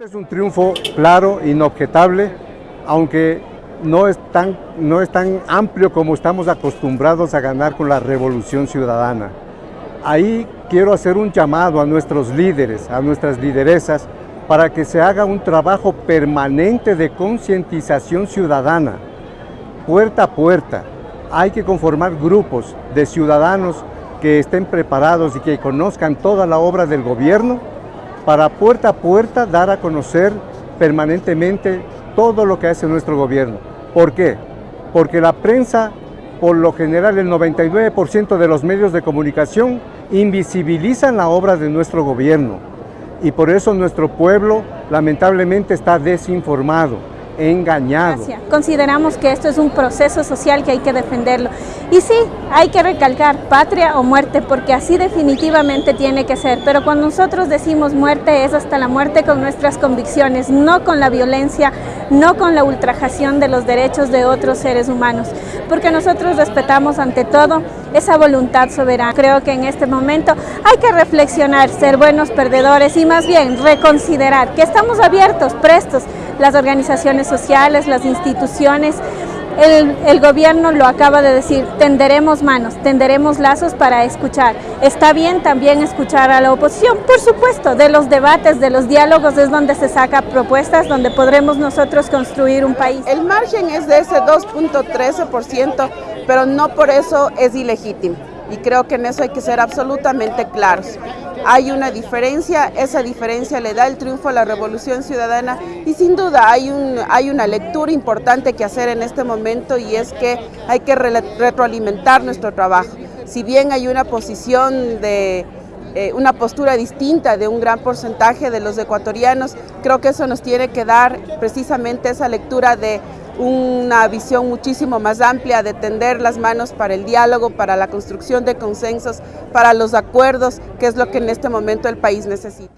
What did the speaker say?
Este es un triunfo claro, inobjetable, aunque no es, tan, no es tan amplio como estamos acostumbrados a ganar con la revolución ciudadana. Ahí quiero hacer un llamado a nuestros líderes, a nuestras lideresas, para que se haga un trabajo permanente de concientización ciudadana, puerta a puerta. Hay que conformar grupos de ciudadanos que estén preparados y que conozcan toda la obra del gobierno para puerta a puerta dar a conocer permanentemente todo lo que hace nuestro gobierno. ¿Por qué? Porque la prensa, por lo general el 99% de los medios de comunicación invisibilizan la obra de nuestro gobierno y por eso nuestro pueblo lamentablemente está desinformado engañado. Consideramos que esto es un proceso social que hay que defenderlo. Y sí, hay que recalcar patria o muerte, porque así definitivamente tiene que ser. Pero cuando nosotros decimos muerte, es hasta la muerte con nuestras convicciones, no con la violencia, no con la ultrajación de los derechos de otros seres humanos. Porque nosotros respetamos ante todo esa voluntad soberana. Creo que en este momento hay que reflexionar, ser buenos perdedores y más bien reconsiderar que estamos abiertos, prestos las organizaciones sociales, las instituciones, el, gobierno lo acaba de decir, tenderemos manos, tenderemos lazos para escuchar. Está bien también escuchar a la oposición, por supuesto, de los debates, de los diálogos es donde se saca propuestas, donde podremos nosotros construir un país. El margen es de ese 2.13%, pero no por eso es ilegítimo. Y creo que en eso hay que ser absolutamente claros hay una diferencia, esa diferencia le da el triunfo a la Revolución Ciudadana y sin duda hay, un, hay una lectura importante que hacer en este momento y es que hay que retroalimentar nuestro trabajo. Si bien hay una posición de eh, una postura distinta de un gran porcentaje de los ecuatorianos, creo que eso nos tiene que dar precisamente esa lectura de una visión muchísimo más amplia de tender las manos para el diálogo, para la construcción de consensos, para los acuerdos, que es lo que en este momento el país necesita.